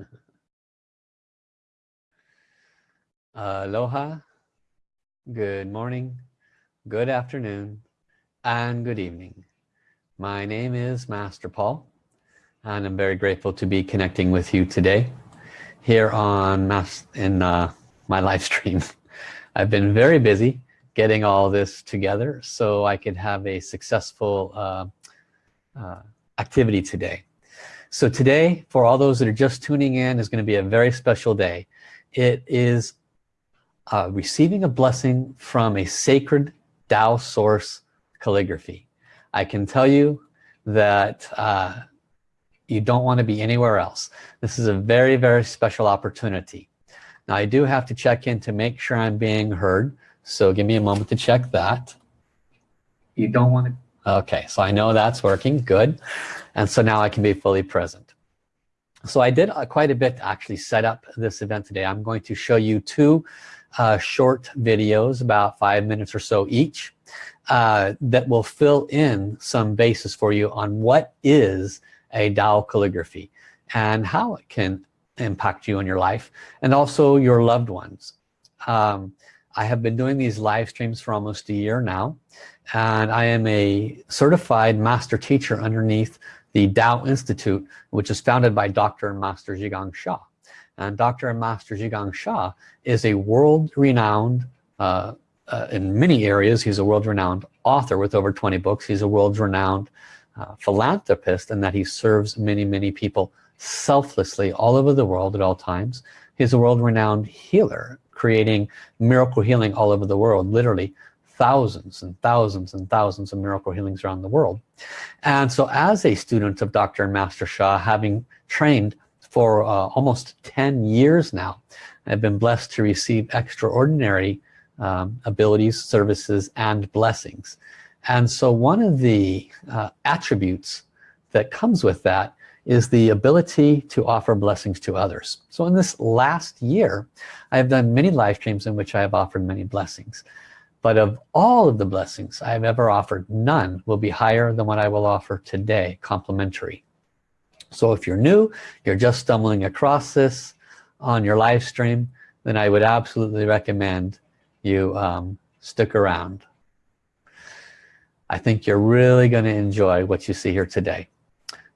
Aloha, good morning, good afternoon, and good evening. My name is Master Paul, and I'm very grateful to be connecting with you today here on Mas in uh, my live stream. I've been very busy getting all this together so I could have a successful uh, uh, activity today. So today, for all those that are just tuning in, is going to be a very special day. It is uh, receiving a blessing from a sacred Tao source calligraphy. I can tell you that uh, you don't want to be anywhere else. This is a very, very special opportunity. Now I do have to check in to make sure I'm being heard. So give me a moment to check that. You don't want to. Okay, so I know that's working, good. And so now I can be fully present. So I did uh, quite a bit to actually set up this event today. I'm going to show you two uh, short videos, about five minutes or so each, uh, that will fill in some basis for you on what is a Tao calligraphy and how it can impact you in your life and also your loved ones. Um, I have been doing these live streams for almost a year now and I am a certified master teacher underneath the Tao Institute which is founded by Dr. and Master Zhi Gang Sha and Dr. and Master Zhi Gang Sha is a world-renowned uh, uh, in many areas he's a world-renowned author with over 20 books he's a world-renowned uh, philanthropist and that he serves many many people selflessly all over the world at all times he's a world-renowned healer creating miracle healing all over the world literally thousands and thousands and thousands of miracle healings around the world. And so as a student of Dr. and Master Sha having trained for uh, almost 10 years now I've been blessed to receive extraordinary um, abilities services and blessings. And so one of the uh, attributes that comes with that is the ability to offer blessings to others. So in this last year I have done many live streams in which I have offered many blessings but of all of the blessings I have ever offered none will be higher than what I will offer today complimentary. So if you're new you're just stumbling across this on your live stream then I would absolutely recommend you um, stick around. I think you're really going to enjoy what you see here today.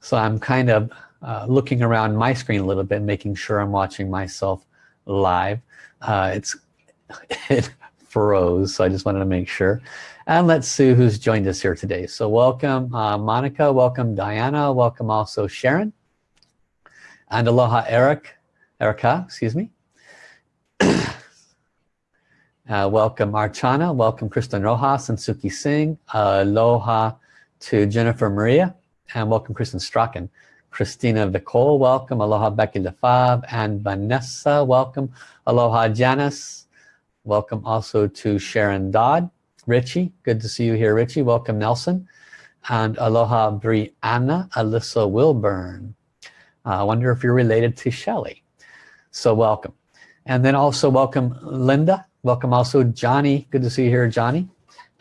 So I'm kind of uh, looking around my screen a little bit making sure I'm watching myself live. Uh, it's it froze so I just wanted to make sure and let's see who's joined us here today so welcome uh, Monica welcome Diana welcome also Sharon and aloha Eric Erica excuse me Uh, welcome Archana, welcome Kristen Rojas and Suki Singh. Aloha to Jennifer Maria and welcome Kristen Strachan. Christina Vicole, welcome. Aloha Becky Lefab and Vanessa, welcome. Aloha Janice, welcome also to Sharon Dodd. Richie, good to see you here Richie. Welcome Nelson. And aloha Brianna Alyssa Wilburn. Uh, I wonder if you're related to Shelley. So welcome. And then also welcome Linda welcome also Johnny good to see you here Johnny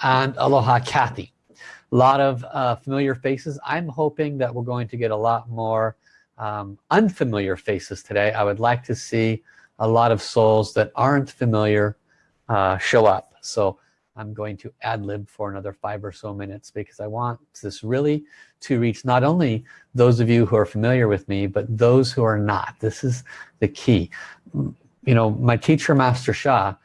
and aloha Kathy a lot of uh, familiar faces I'm hoping that we're going to get a lot more um, unfamiliar faces today I would like to see a lot of souls that aren't familiar uh, show up. So I'm going to ad-lib for another five or so minutes because I want this really to reach not only those of you who are familiar with me but those who are not. This is the key. You know my teacher Master Sha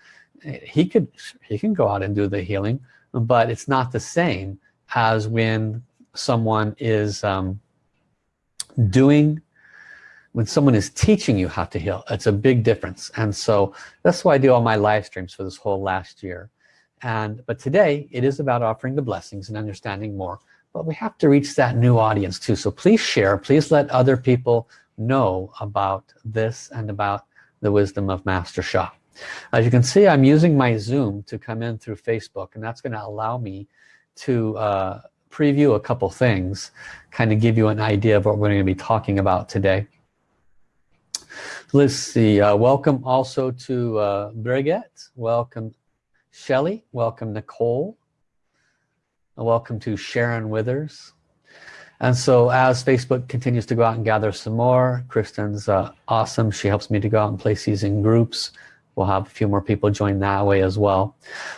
he could he can go out and do the healing but it's not the same as when someone is um, doing when someone is teaching you how to heal it's a big difference. And so that's why I do all my live streams for this whole last year. And but today it is about offering the blessings and understanding more but we have to reach that new audience too. So please share please let other people know about this and about the wisdom of Master Sha. As you can see I'm using my zoom to come in through Facebook and that's going to allow me to uh, preview a couple things kind of give you an idea of what we're going to be talking about today let's see uh, welcome also to uh, Brigitte welcome Shelly welcome Nicole. Welcome to Sharon Withers. And so as Facebook continues to go out and gather some more Kristen's uh, awesome. She helps me to go out and place these in groups. We'll have a few more people join that way as well.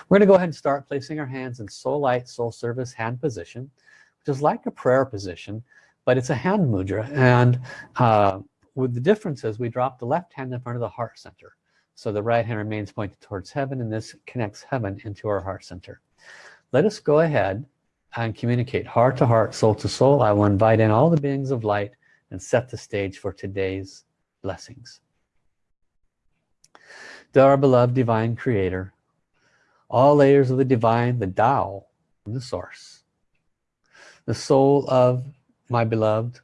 We're gonna go ahead and start placing our hands in soul light soul service hand position which is like a prayer position but it's a hand mudra. And uh, with the difference is we drop the left hand in front of the heart center. So the right hand remains pointed towards heaven and this connects heaven into our heart center. Let us go ahead and communicate heart to heart soul to soul. I will invite in all the beings of light and set the stage for today's blessings. To our beloved divine creator all layers of the divine the Tao the source the soul of my beloved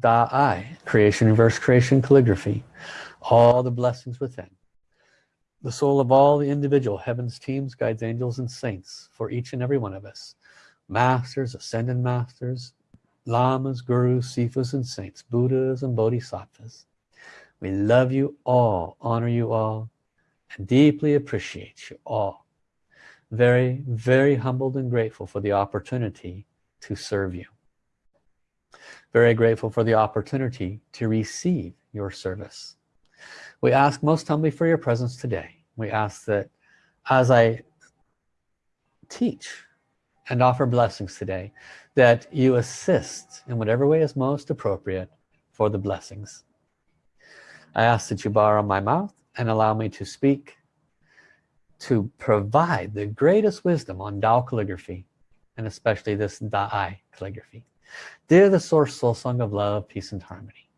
Da I creation reverse creation calligraphy all the blessings within. The soul of all the individual heavens teams guides angels and saints for each and every one of us. Masters ascended masters lamas gurus sifas and saints buddhas and bodhisattvas. We love you all honor you all and deeply appreciate you all. Very very humbled and grateful for the opportunity to serve you very grateful for the opportunity to receive your service. We ask most humbly for your presence today. We ask that as I teach and offer blessings today that you assist in whatever way is most appropriate for the blessings. I ask that you borrow my mouth and allow me to speak to provide the greatest wisdom on Tao calligraphy and especially this Da'ai calligraphy dear the source soul song of love peace and harmony.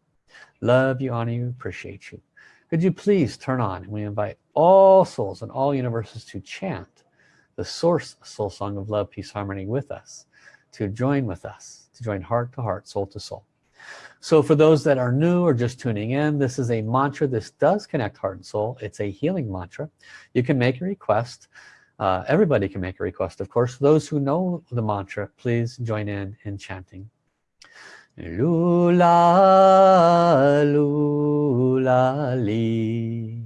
Love you honor you appreciate you. Could you please turn on and we invite all souls and all universes to chant the source soul song of love peace harmony with us to join with us to join heart to heart soul to soul. So for those that are new or just tuning in this is a mantra. This does connect heart and soul. It's a healing mantra. You can make a request uh, everybody can make a request. Of course those who know the mantra please join in in chanting. Lula lula li.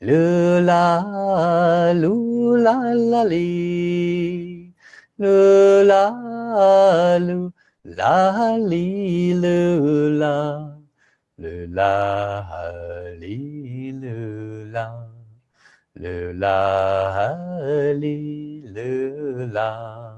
Lula lula la li. Lula lu la li lula lula li lula le la li le la.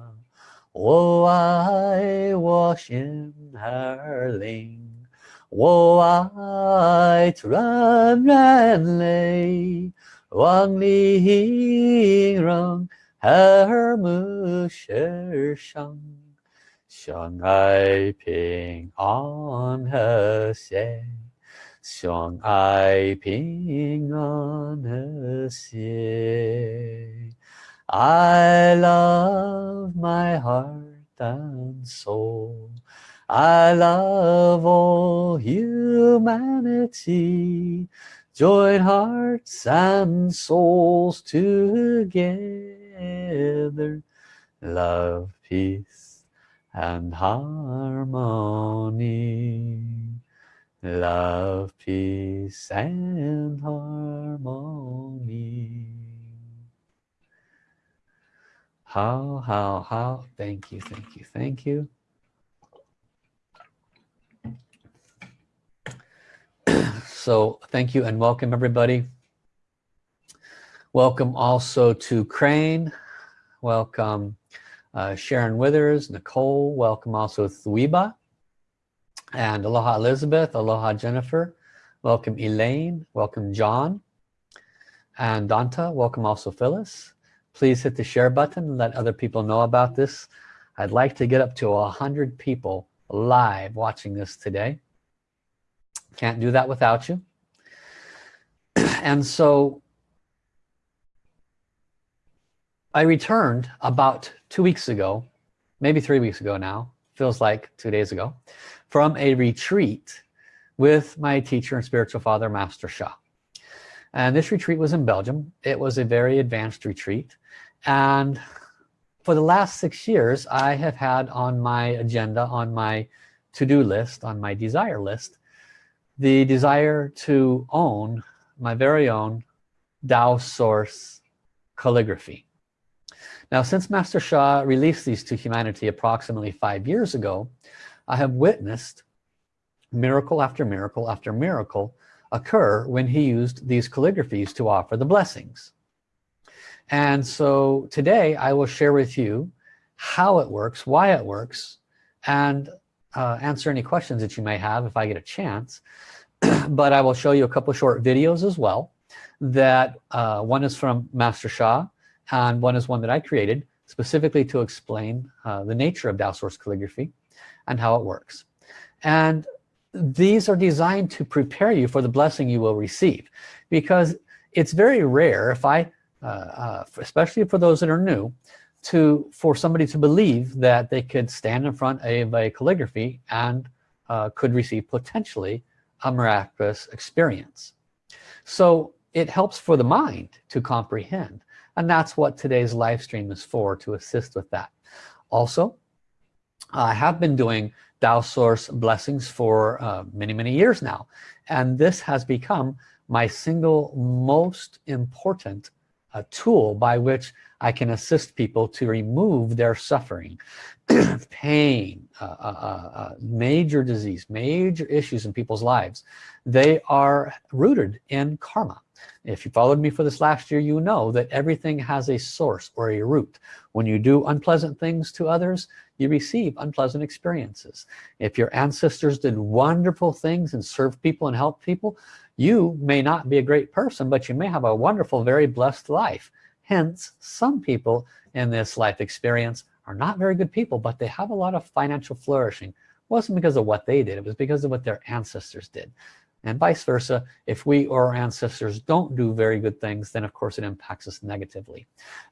Wo ai wo xin her ling. Wo ai tran ran lei. Wang li rong her mu shi shang. Shang ai ping on her say 相爱平安和谐。I love my heart and soul I love all humanity join hearts and souls together love peace and harmony love peace and harmony how, how, how? Thank you, thank you, thank you. so thank you and welcome everybody. Welcome also to Crane. Welcome uh, Sharon Withers, Nicole. Welcome also Thweba. And aloha Elizabeth, aloha Jennifer. Welcome Elaine, welcome John. And Danta, welcome also Phyllis. Please hit the share button let other people know about this. I'd like to get up to a hundred people live watching this today. Can't do that without you. And so I returned about two weeks ago maybe three weeks ago now feels like two days ago from a retreat with my teacher and spiritual father Master Sha and this retreat was in Belgium. It was a very advanced retreat. And for the last six years I have had on my agenda on my to-do list on my desire list the desire to own my very own Tao source calligraphy now since Master Sha released these to humanity approximately five years ago I have witnessed miracle after miracle after miracle occur when he used these calligraphies to offer the blessings. And so today I will share with you how it works why it works and uh, answer any questions that you may have if I get a chance. But I will show you a couple short videos as well that uh, one is from Master Sha and one is one that I created specifically to explain uh, the nature of Tao Source calligraphy and how it works. And these are designed to prepare you for the blessing you will receive because it's very rare if I uh, uh, especially for those that are new to for somebody to believe that they could stand in front of a calligraphy and uh, could receive potentially a miraculous experience. So it helps for the mind to comprehend and that's what today's live stream is for to assist with that. Also I have been doing Tao Source blessings for uh, many many years now. And this has become my single most important uh, tool by which I can assist people to remove their suffering pain uh, uh, uh, uh, major disease major issues in people's lives. They are rooted in karma. If you followed me for this last year you know that everything has a source or a root. When you do unpleasant things to others you receive unpleasant experiences. If your ancestors did wonderful things and served people and helped people you may not be a great person but you may have a wonderful very blessed life hence some people in this life experience are not very good people but they have a lot of financial flourishing. It wasn't because of what they did it was because of what their ancestors did. And vice versa if we or our ancestors don't do very good things then of course it impacts us negatively.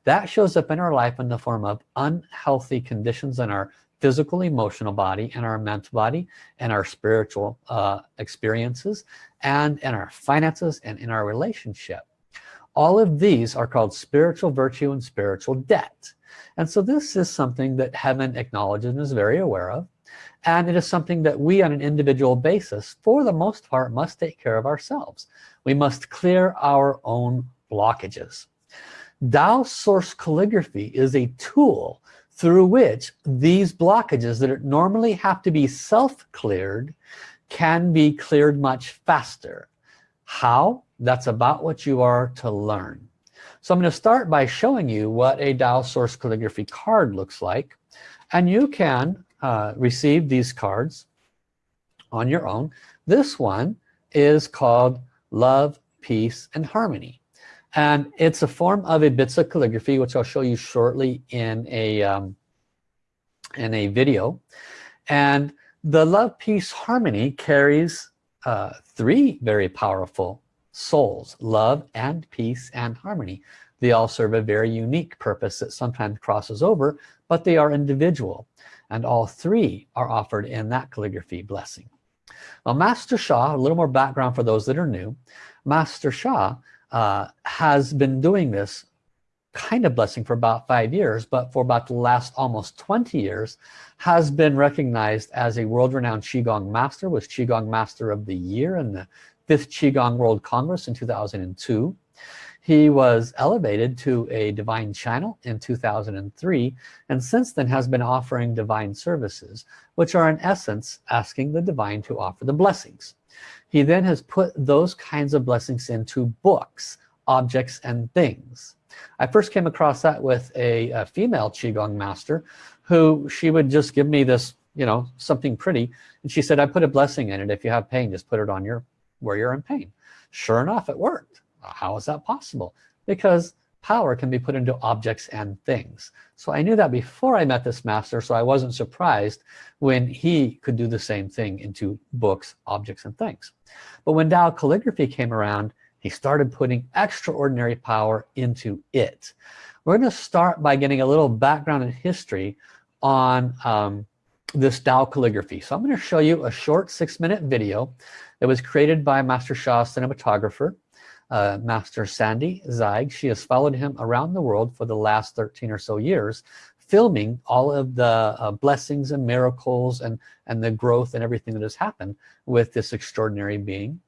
That shows up in our life in the form of unhealthy conditions in our physical emotional body and our mental body and our spiritual uh, experiences and in our finances and in our relationship all of these are called spiritual virtue and spiritual debt. And so this is something that heaven acknowledges and is very aware of. And it is something that we on an individual basis for the most part must take care of ourselves. We must clear our own blockages. Tao source calligraphy is a tool through which these blockages that normally have to be self-cleared can be cleared much faster. How that's about what you are to learn. So I'm going to start by showing you what a Tao source calligraphy card looks like. And you can uh, receive these cards on your own. This one is called love peace and harmony. And it's a form of Yi Bi Zi calligraphy which I'll show you shortly in a um, in a video. And the love peace harmony carries uh, three very powerful souls love and peace and harmony. They all serve a very unique purpose that sometimes crosses over but they are individual and all three are offered in that calligraphy blessing. Well Master Sha a little more background for those that are new. Master Sha uh, has been doing this kind of blessing for about five years but for about the last almost 20 years has been recognized as a world-renowned Qigong master was Qigong master of the year in the fifth Qigong World Congress in 2002 he was elevated to a divine channel in 2003 and since then has been offering divine services which are in essence asking the divine to offer the blessings. He then has put those kinds of blessings into books objects and things. I first came across that with a, a female Qigong master who she would just give me this you know something pretty and she said I put a blessing in it. If you have pain just put it on your where you're in pain. Sure enough it worked. How is that possible? Because power can be put into objects and things. So I knew that before I met this master so I wasn't surprised when he could do the same thing into books objects and things. But when Tao calligraphy came around he started putting extraordinary power into it. We're going to start by getting a little background in history on um, this Tao calligraphy. So I'm going to show you a short six-minute video that was created by Master Sha cinematographer uh, Master Sande Zeig. She has followed him around the world for the last 13 or so years filming all of the uh, blessings and miracles and and the growth and everything that has happened with this extraordinary being.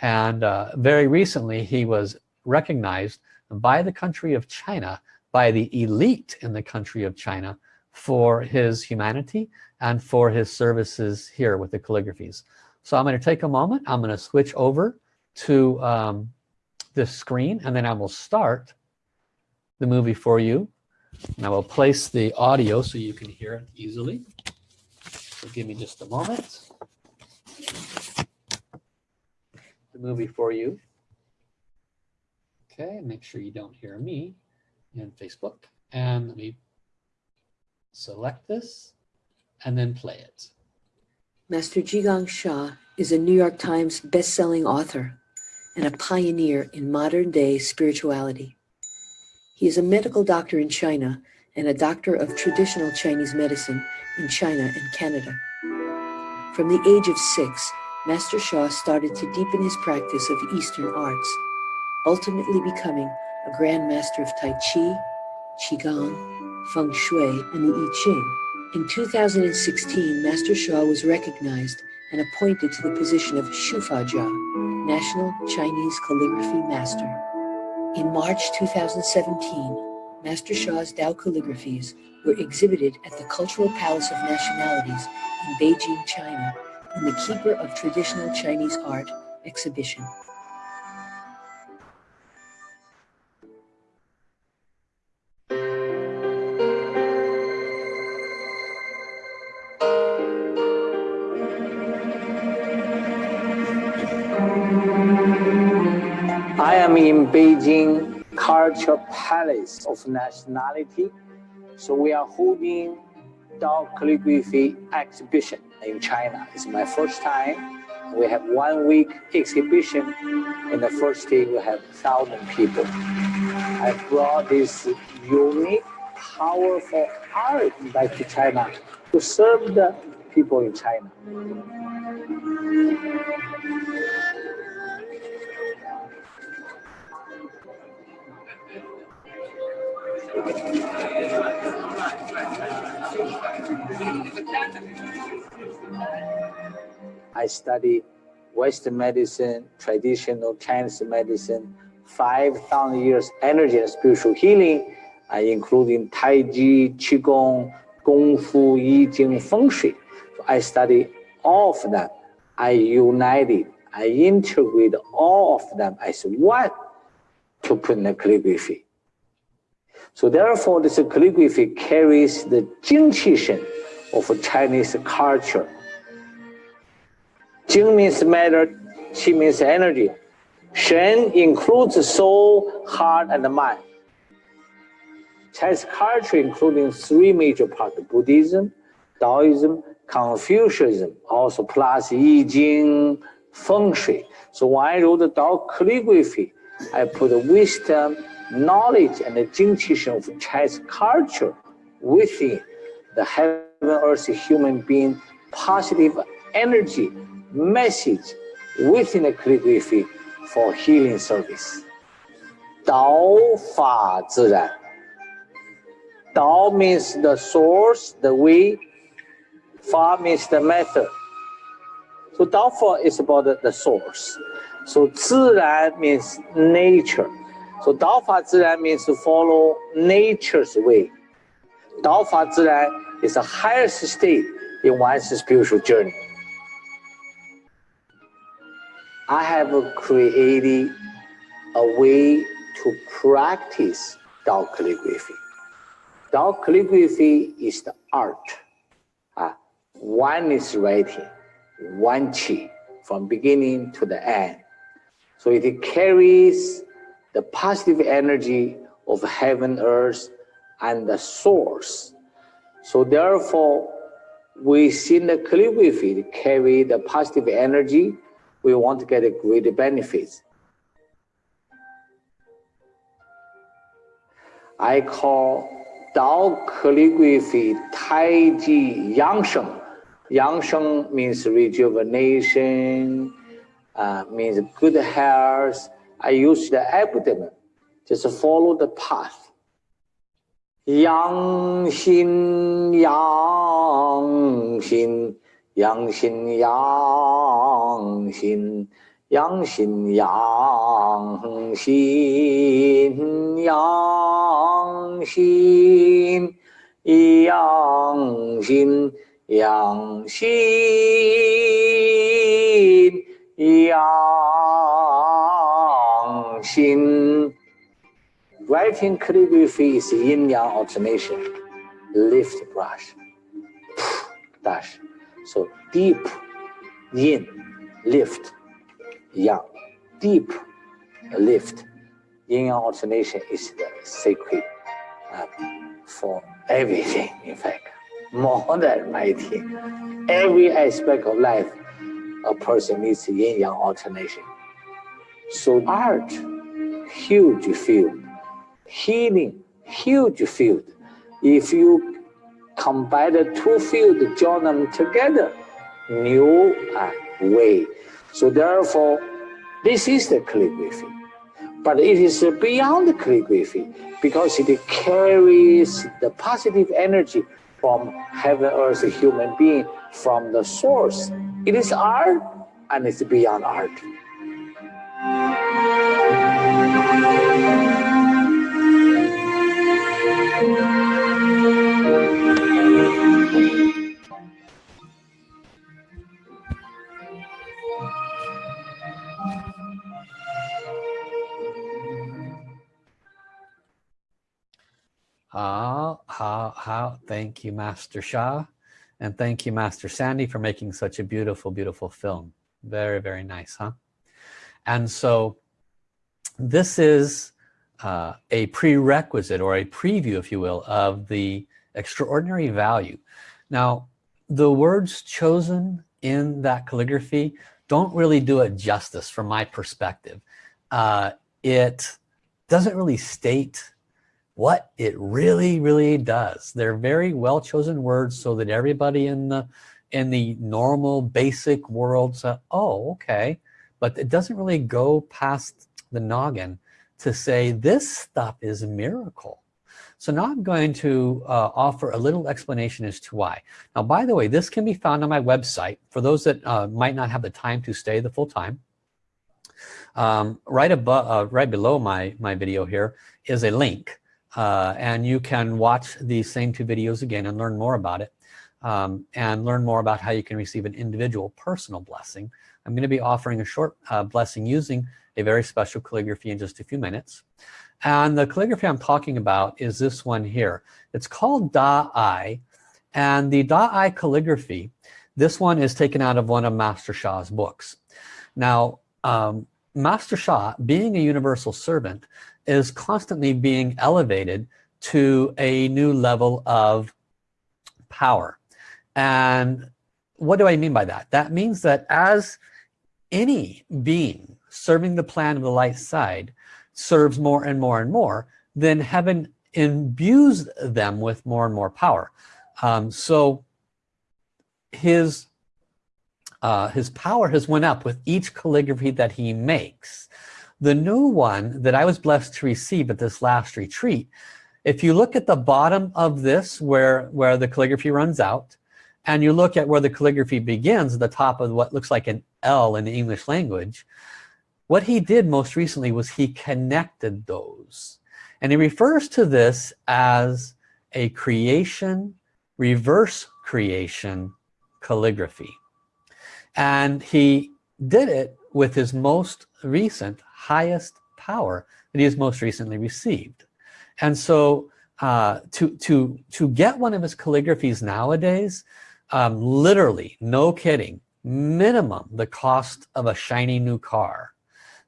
And uh, very recently he was recognized by the country of China by the elite in the country of China for his humanity and for his services here with the calligraphies. So I'm going to take a moment. I'm going to switch over to um, this screen and then I will start the movie for you. And I will place the audio so you can hear it easily. So give me just a moment. The movie for you. Okay, make sure you don't hear me in Facebook. And let me select this and then play it. Master Zhigang Sha is a New York Times best-selling author and a pioneer in modern-day spirituality. He is a medical doctor in China and a doctor of traditional Chinese medicine in China and Canada. From the age of six, Master Sha started to deepen his practice of Eastern arts, ultimately becoming a Grand Master of Tai Chi, Qigong, Feng Shui, and the I Ching. In 2016, Master Sha was recognized and appointed to the position of Shufa Jia, National Chinese Calligraphy Master. In March 2017, Master Sha's Dao calligraphies were exhibited at the Cultural Palace of Nationalities in Beijing, China, in the Keeper of Traditional Chinese Art exhibition. Beijing Culture Palace of Nationality. So we are holding Dao calligraphy exhibition in China. It's my first time. We have one week exhibition. In the first day, we have thousand people. I brought this unique, powerful art back to China to serve the people in China. I study Western medicine, traditional Chinese medicine, 5,000 years energy and spiritual healing, uh, including Tai Chi, Qigong, Kung Fu, Yi Jing, Feng Shui. So I study all of them. I united, I integrate all of them as one to put in the calligraphy. So therefore, this calligraphy carries the Jing of Chinese culture. Jing means matter, Qi means energy. Shen includes soul, heart, and mind. Chinese culture including three major parts, Buddhism, Taoism, Confucianism, also plus Yi Jing, Feng Shui. So when I wrote the Tao calligraphy, I put wisdom, knowledge, and the Shen of Chinese culture within the heaven earth human being positive energy message within the calligraphy for healing service. Dao Fa Ziran. Dao means the source, the way. Fa means the method. So Dao Fa is about the, the source. So Ziran means nature. So Dao Fa Ziran means to follow nature's way. Dao Fa Ziran is the highest state in one's spiritual journey. I have created a way to practice Dao calligraphy. Dao calligraphy is the art. Uh, one is writing, one chi, from beginning to the end. So it carries the positive energy of heaven, earth, and the source. So therefore, within the calligraphy carry the positive energy we want to get a great benefits. I call Dao calligraphy Tai Chi Yangsheng. Yangsheng means rejuvenation, uh, means good health. I use the abdomen. Just follow the path. Yang Xin Yang Xin Yang Xin Yang Xin Yang Xin Yang Xin Yang Xin Yang Xin Yang Xin Yang xin writing calligraphy is yin yang alternation lift brush dash so deep yin lift yang deep lift yin yang alternation is the sacred uh, for everything, in fact, more than writing. Every aspect of life, a person needs yin yang alternation. So art, huge field. Healing, huge field. If you combine the two fields, join them together, new way. So therefore, this is the calligraphy. But it is beyond the calligraphy because it carries the positive energy from heaven, earth, human being, from the source. It is art and it's beyond art. Thank you, Master Sha. And thank you, Master Sande, for making such a beautiful, beautiful film. Very, very nice, huh? And so this is uh, a prerequisite or a preview, if you will, of the extraordinary value. Now, the words chosen in that calligraphy don't really do it justice from my perspective. Uh, it doesn't really state what it really really does they're very well chosen words so that everybody in the in the normal basic world say oh okay but it doesn't really go past the noggin to say this stuff is a miracle. So now I'm going to uh, offer a little explanation as to why. Now by the way this can be found on my website. For those that uh, might not have the time to stay the full time um, right above uh, right below my my video here is a link uh, and you can watch these same two videos again and learn more about it um, and learn more about how you can receive an individual personal blessing. I'm going to be offering a short uh, blessing using a very special calligraphy in just a few minutes. And the calligraphy I'm talking about is this one here. It's called Da-I and the Da-I calligraphy this one is taken out of one of Master Sha's books. Now um, Master Sha being a universal servant is constantly being elevated to a new level of power. And what do I mean by that? That means that as any being serving the plan of the light side serves more and more and more then heaven imbues them with more and more power. Um, so his uh, his power has went up with each calligraphy that he makes. The new one that I was blessed to receive at this last retreat, if you look at the bottom of this where, where the calligraphy runs out, and you look at where the calligraphy begins, at the top of what looks like an L in the English language, what he did most recently was he connected those. And he refers to this as a creation, reverse creation calligraphy. And he did it with his most recent highest power that he has most recently received and so uh, to to to get one of his calligraphies nowadays um, literally no kidding minimum the cost of a shiny new car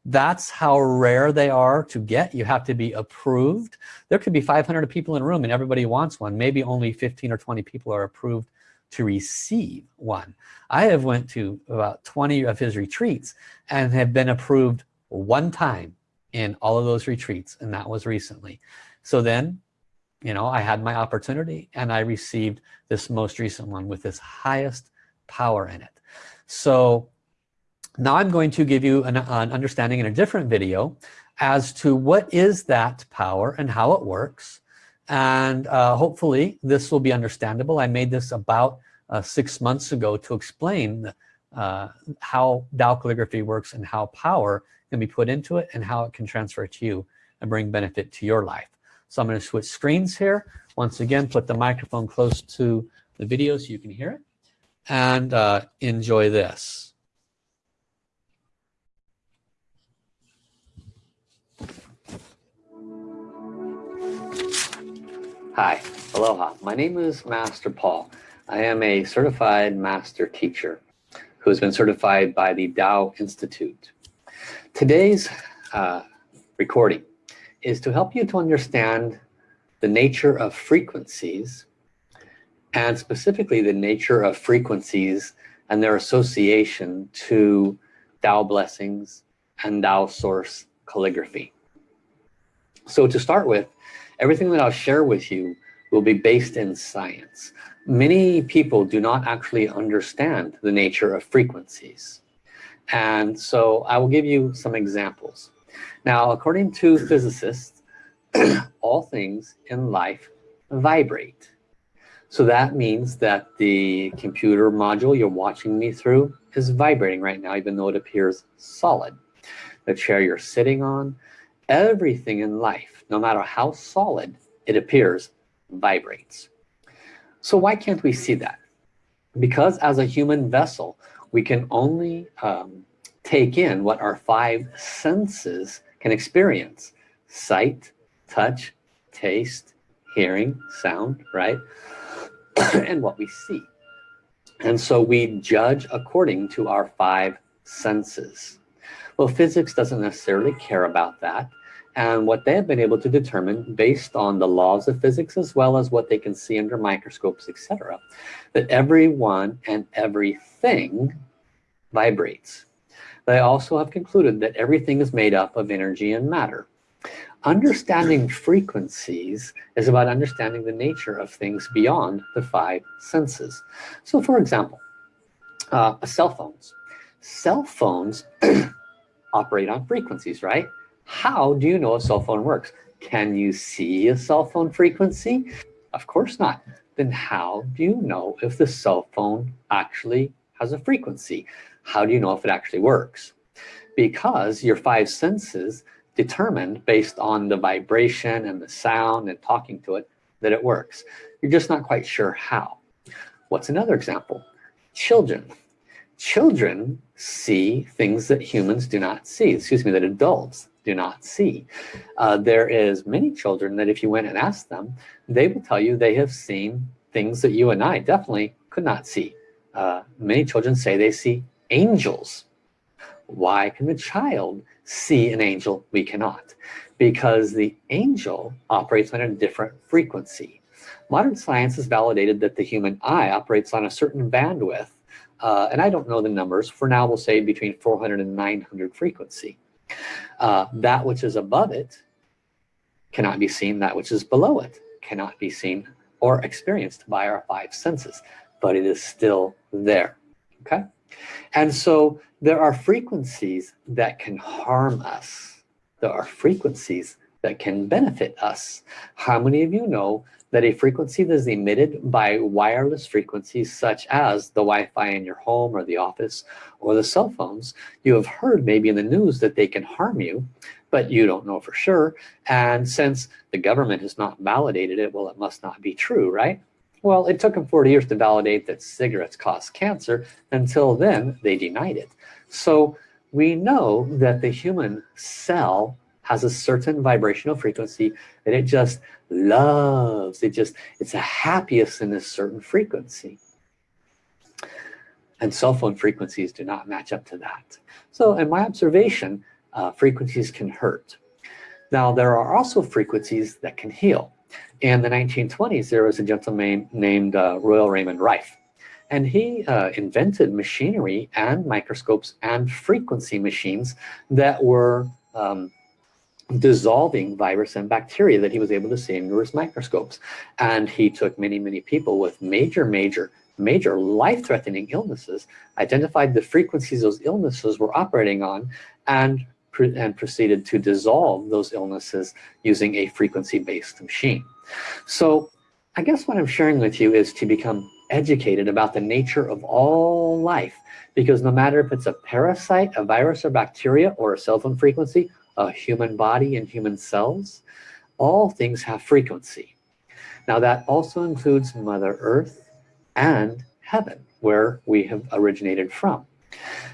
that's how rare they are to get. You have to be approved. There could be 500 people in a room and everybody wants one. Maybe only 15 or 20 people are approved to receive one. I have went to about 20 of his retreats and have been approved one time in all of those retreats and that was recently. So then you know I had my opportunity and I received this most recent one with this highest power in it. So now I'm going to give you an, an understanding in a different video as to what is that power and how it works and uh, hopefully this will be understandable I made this about uh, six months ago to explain uh, how Tao calligraphy works and how power can be put into it and how it can transfer to you and bring benefit to your life So I'm going to switch screens here. Once again, put the microphone close to the video so you can hear it and uh, enjoy this. Hi, aloha. My name is Master Paul. I am a certified master teacher who has been certified by the Tao Institute. Today's uh, recording is to help you to understand the nature of frequencies and specifically the nature of frequencies and their association to Tao blessings and Tao source calligraphy. So to start with, everything that I'll share with you will be based in science. Many people do not actually understand the nature of frequencies. And so I will give you some examples. Now, according to physicists, all things in life vibrate. So that means that the computer module you're watching me through is vibrating right now, even though it appears solid. The chair you're sitting on, everything in life, no matter how solid it appears, vibrates. So why can't we see that? Because as a human vessel, we can only um, take in what our five senses can experience. Sight, touch, taste, hearing, sound, right? and what we see. And so we judge according to our five senses. Well, physics doesn't necessarily care about that. And what they have been able to determine based on the laws of physics as well as what they can see under microscopes, etc., that everyone and everything vibrates. They also have concluded that everything is made up of energy and matter. Understanding frequencies is about understanding the nature of things beyond the five senses. So for example, uh, cell phones. Cell phones operate on frequencies, right? How do you know a cell phone works? Can you see a cell phone frequency? Of course not. Then how do you know if the cell phone actually has a frequency? How do you know if it actually works? Because your five senses determined based on the vibration and the sound and talking to it that it works. You're just not quite sure how. What's another example? Children. Children see things that humans do not see, excuse me, that adults do not see. Uh, there is many children that if you went and asked them, they will tell you they have seen things that you and I definitely could not see. Uh, many children say they see angels. Why can the child see an angel, we cannot. Because the angel operates on a different frequency. Modern science has validated that the human eye operates on a certain bandwidth, uh, and I don't know the numbers, for now we'll say between 400 and 900 frequency. Uh, that which is above it cannot be seen, that which is below it cannot be seen or experienced by our five senses, but it is still there, okay? And so there are frequencies that can harm us. There are frequencies that can benefit us. How many of you know that a frequency that is emitted by wireless frequencies such as the Wi-Fi in your home or the office or the cell phones, you have heard maybe in the news that they can harm you, but you don't know for sure. And since the government has not validated it, well, it must not be true, right? Well, it took them 40 years to validate that cigarettes cause cancer. Until then, they denied it. So we know that the human cell has a certain vibrational frequency that it just loves. It just, it's a happiest in a certain frequency. And cell phone frequencies do not match up to that. So in my observation, uh, frequencies can hurt. Now there are also frequencies that can heal. In the 1920s, there was a gentleman named uh, Royal Raymond Rife. And he uh, invented machinery and microscopes and frequency machines that were um, dissolving virus and bacteria that he was able to see under his microscopes. And he took many, many people with major, major, major life-threatening illnesses, identified the frequencies those illnesses were operating on, and, and proceeded to dissolve those illnesses using a frequency-based machine. So I guess what I'm sharing with you is to become educated about the nature of all life because no matter if it's a parasite, a virus or bacteria or a cell phone frequency, a human body and human cells, all things have frequency. Now that also includes Mother Earth and heaven, where we have originated from.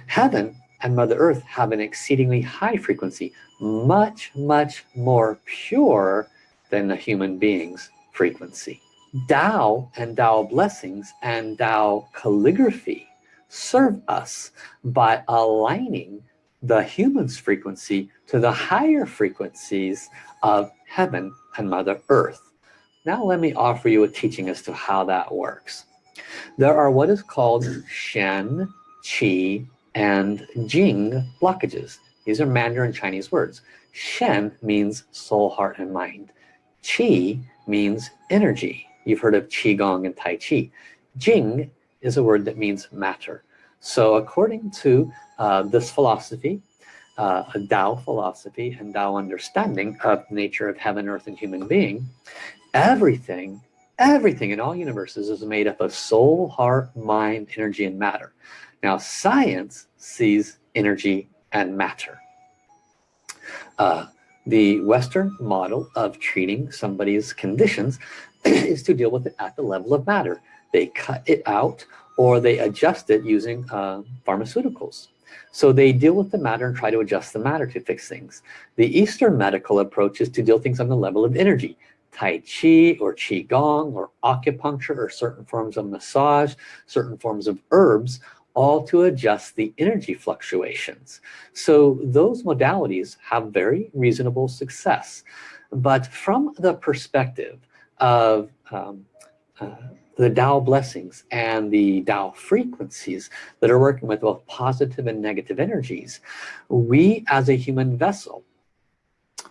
Heaven and Mother Earth have an exceedingly high frequency, much, much more pure than the human being's frequency. Tao and Tao blessings and Tao calligraphy serve us by aligning the human's frequency to the higher frequencies of heaven and Mother Earth. Now let me offer you a teaching as to how that works. There are what is called Shen, Qi, and Jing blockages. These are Mandarin Chinese words. Shen means soul, heart, and mind. Qi means energy. You've heard of Qigong and Tai Chi. Jing is a word that means matter. So according to uh, this philosophy, uh, a Tao philosophy and Tao understanding of nature of heaven, earth, and human being, everything, everything in all universes is made up of soul, heart, mind, energy, and matter. Now science sees energy and matter. Uh, the Western model of treating somebody's conditions is to deal with it at the level of matter. They cut it out or they adjust it using uh, pharmaceuticals. So they deal with the matter and try to adjust the matter to fix things. The Eastern medical approach is to deal things on the level of energy. Tai Chi or Qigong or acupuncture or certain forms of massage, certain forms of herbs, all to adjust the energy fluctuations. So those modalities have very reasonable success. But from the perspective of um, uh, the Tao blessings and the Tao frequencies that are working with both positive and negative energies, we as a human vessel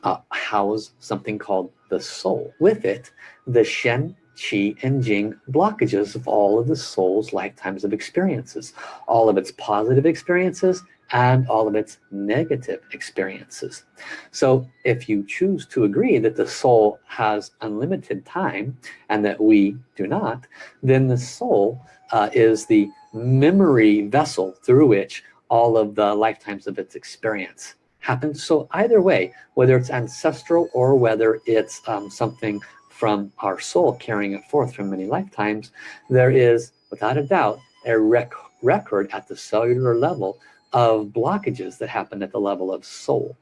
uh, house something called the soul. With it, the Shen, Qi, and Jing blockages of all of the soul's lifetimes of experiences, all of its positive experiences and all of its negative experiences. So if you choose to agree that the soul has unlimited time and that we do not, then the soul uh, is the memory vessel through which all of the lifetimes of its experience happens. So either way, whether it's ancestral or whether it's um, something from our soul carrying it forth from many lifetimes, there is, without a doubt, a rec record at the cellular level of blockages that happen at the level of soul.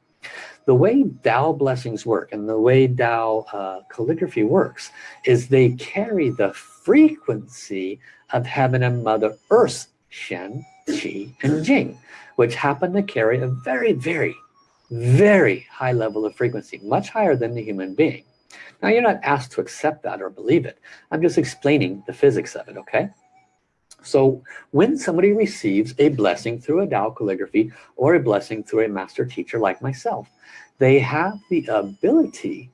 The way Tao blessings work and the way Tao uh, calligraphy works is they carry the frequency of heaven and Mother Earth, Shen, Qi, and Jing, which happen to carry a very, very, very high level of frequency, much higher than the human being. Now you're not asked to accept that or believe it. I'm just explaining the physics of it, okay? So when somebody receives a blessing through a Tao calligraphy or a blessing through a master teacher like myself, they have the ability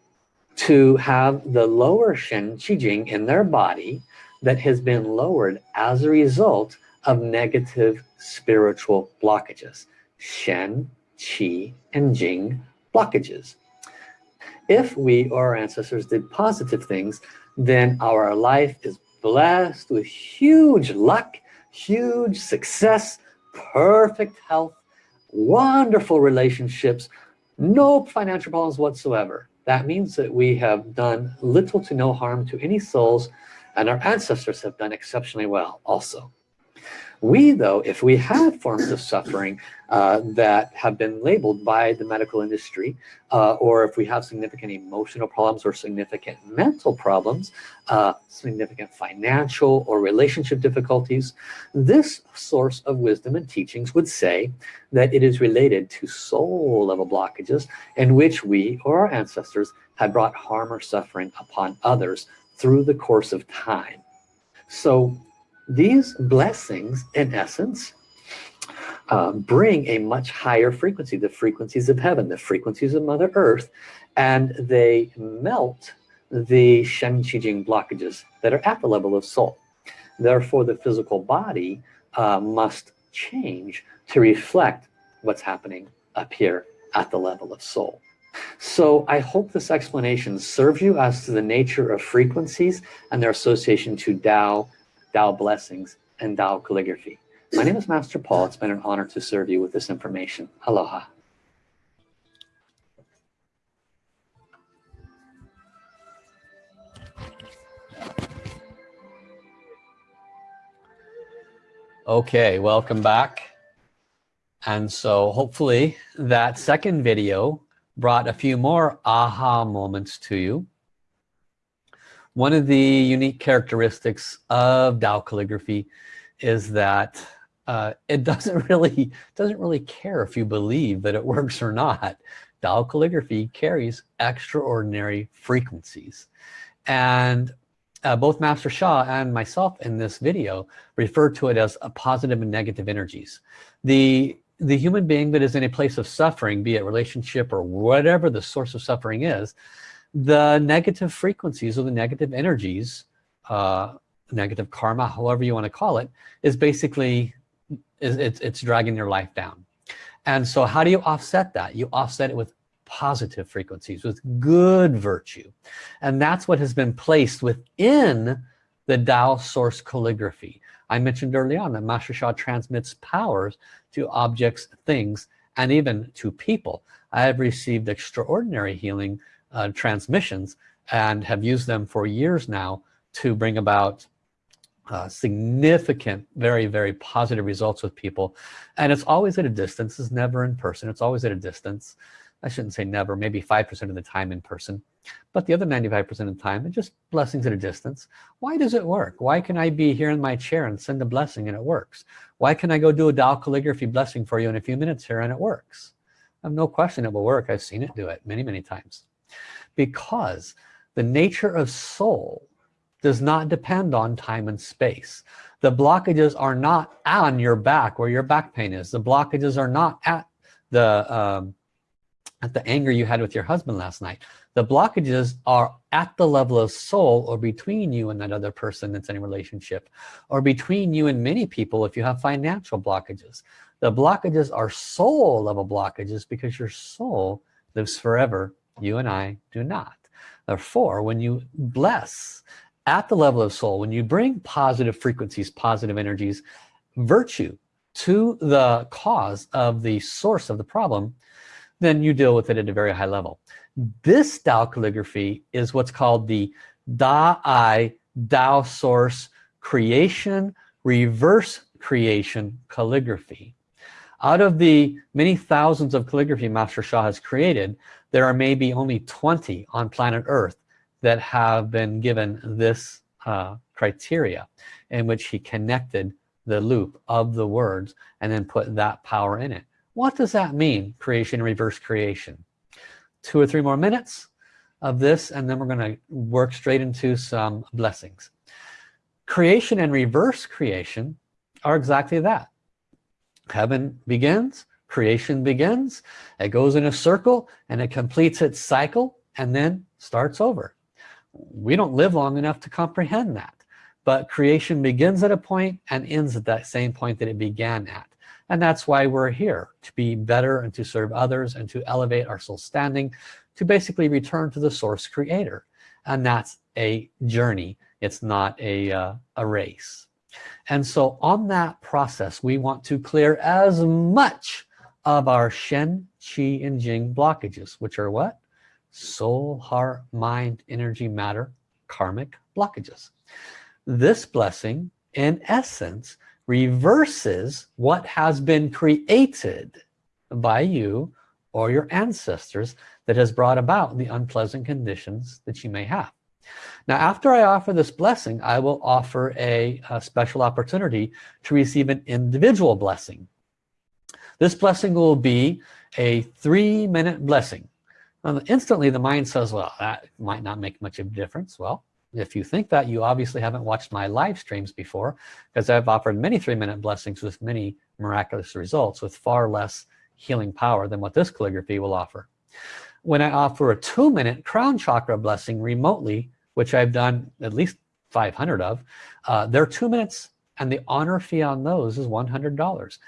to have the lower Shen Qi Jing in their body that has been lowered as a result of negative spiritual blockages. Shen, Qi, and Jing blockages. If we or our ancestors did positive things, then our life is blessed with huge luck, huge success, perfect health, wonderful relationships, no financial problems whatsoever. That means that we have done little to no harm to any souls and our ancestors have done exceptionally well also. We, though, if we have forms of suffering uh, that have been labeled by the medical industry, uh, or if we have significant emotional problems or significant mental problems, uh, significant financial or relationship difficulties, this source of wisdom and teachings would say that it is related to soul level blockages in which we or our ancestors had brought harm or suffering upon others through the course of time. So these blessings, in essence, uh, bring a much higher frequency, the frequencies of heaven, the frequencies of Mother Earth, and they melt the Shen Qi Jing blockages that are at the level of soul. Therefore, the physical body uh, must change to reflect what's happening up here at the level of soul. So I hope this explanation serves you as to the nature of frequencies and their association to Tao Tao blessings, and Tao calligraphy. My name is Master Paul. It's been an honor to serve you with this information. Aloha. Okay, welcome back. And so hopefully that second video brought a few more aha moments to you. One of the unique characteristics of Dao calligraphy is that uh, it doesn't really doesn't really care if you believe that it works or not. Dao calligraphy carries extraordinary frequencies. And uh, both Master Sha and myself in this video refer to it as a positive and negative energies. The, the human being that is in a place of suffering, be it relationship or whatever the source of suffering is, the negative frequencies or the negative energies, uh, negative karma, however you want to call it, is basically, is, it's, it's dragging your life down. And so how do you offset that? You offset it with positive frequencies with good virtue and that's what has been placed within the Tao source calligraphy I mentioned early on that Master Sha transmits powers to objects things and even to people I have received extraordinary healing uh, transmissions and have used them for years now to bring about uh, significant very very positive results with people. And it's always at a distance. It's never in person. It's always at a distance. I shouldn't say never maybe 5% of the time in person. But the other 95% of the time it's just blessings at a distance. Why does it work? Why can I be here in my chair and send a blessing and it works? Why can I go do a Tao calligraphy blessing for you in a few minutes here and it works? I have no question it will work. I've seen it do it many many times because the nature of soul does not depend on time and space. The blockages are not on your back where your back pain is. The blockages are not at the um, at the anger you had with your husband last night. The blockages are at the level of soul or between you and that other person that's in a relationship or between you and many people if you have financial blockages. The blockages are soul level blockages because your soul lives forever you and I do not. Therefore when you bless at the level of soul when you bring positive frequencies positive energies virtue to the cause of the source of the problem then you deal with it at a very high level. This Tao calligraphy is what's called the Da-I Tao source creation reverse creation calligraphy out of the many thousands of calligraphy Master Sha has created there are maybe only 20 on planet earth that have been given this uh, criteria in which he connected the loop of the words and then put that power in it. What does that mean creation and reverse creation? Two or three more minutes of this and then we're going to work straight into some blessings. Creation and reverse creation are exactly that heaven begins creation begins it goes in a circle and it completes its cycle and then starts over. We don't live long enough to comprehend that but creation begins at a point and ends at that same point that it began at. And that's why we're here to be better and to serve others and to elevate our soul standing to basically return to the source creator. And that's a journey. It's not a uh, a race and so on that process we want to clear as much of our Shen Qi and Jing blockages which are what? Soul heart mind energy matter karmic blockages. This blessing in essence reverses what has been created by you or your ancestors that has brought about the unpleasant conditions that you may have now after I offer this blessing I will offer a, a special opportunity to receive an individual blessing. This blessing will be a three-minute blessing. And instantly the mind says well that might not make much of a difference. Well if you think that you obviously haven't watched my live streams before because I've offered many three-minute blessings with many miraculous results with far less healing power than what this calligraphy will offer when I offer a two-minute crown chakra blessing remotely which I've done at least 500 of uh, they're two minutes and the honor fee on those is $100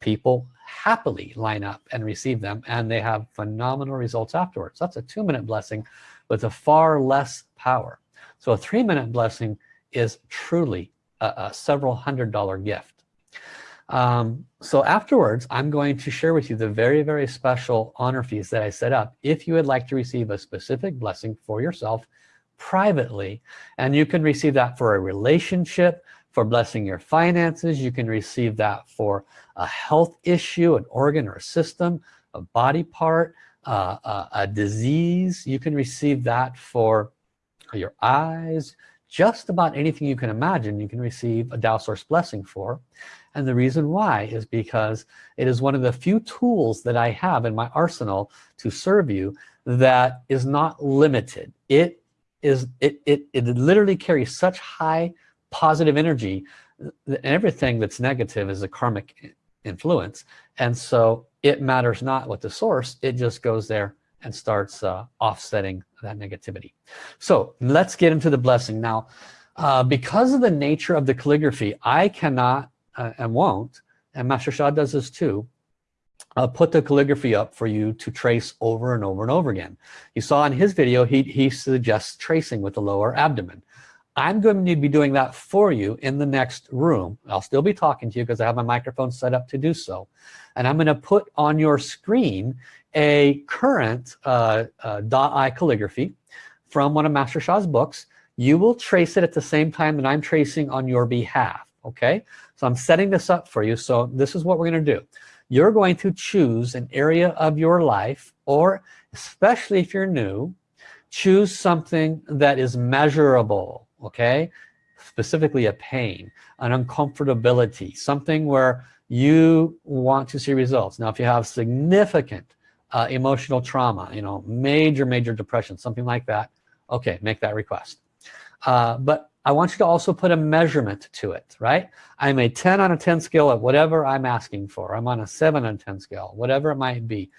people happily line up and receive them and they have phenomenal results afterwards. That's a two-minute blessing with a far less power. So a three-minute blessing is truly a, a, several hundred dollar gift um, so afterwards I'm going to share with you the very very special honor fees that I set up if you would like to receive a specific blessing for yourself privately and you can receive that for a relationship for blessing your finances. You can receive that for a health issue, an organ or a system, a body part, uh, a, a disease. You can receive that for your eyes, just about anything you can imagine you can receive a Tao Source blessing for and the reason why is because it is one of the few tools that I have in my arsenal to serve you that is not limited. It is it it, it literally carries such high positive energy. That everything that's negative is a karmic influence. And so it matters not what the source it just goes there and starts uh, offsetting that negativity. So let's get into the blessing. Now uh, because of the nature of the calligraphy I cannot uh, and won't. And Master Sha does this too uh, put the calligraphy up for you to trace over and over and over again. You saw in his video he, he suggests tracing with the lower abdomen. I'm going to be doing that for you in the next room. I'll still be talking to you because I have my microphone set up to do so. And I'm going to put on your screen a current uh, uh, Da'ai calligraphy from one of Master Sha's books. You will trace it at the same time that I'm tracing on your behalf okay so I'm setting this up for you. So this is what we're gonna do. You're going to choose an area of your life or especially if you're new choose something that is measurable okay? Specifically a pain an uncomfortability something where you want to see results. Now if you have significant uh, emotional trauma you know major major depression something like that okay make that request. Uh, but I want you to also put a measurement to it right? I'm a 10 on a 10 scale of whatever I'm asking for. I'm on a 7 on 10 scale whatever it might be.